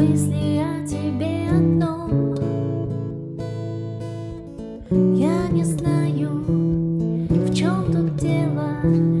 мысли о тебе одном. Я не знаю, в чем тут дело.